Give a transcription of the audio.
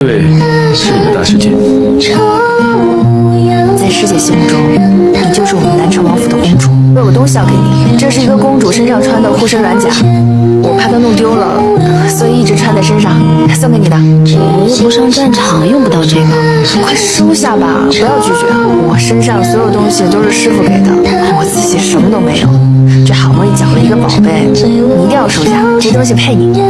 对，是你的大师姐。在师姐心目中，你就是我们南城王府的公主。我有东西要给你，这是一个公主身上穿的护身软甲，我怕她弄丢了，所以一直穿在身上，送给你的。我又不上战场，用不到这个，快收下吧，不要拒绝。我身上所有东西都是师傅给的，我自己什么都没有，这好不容易捡了一个宝贝，你一定要收下，这东西配你。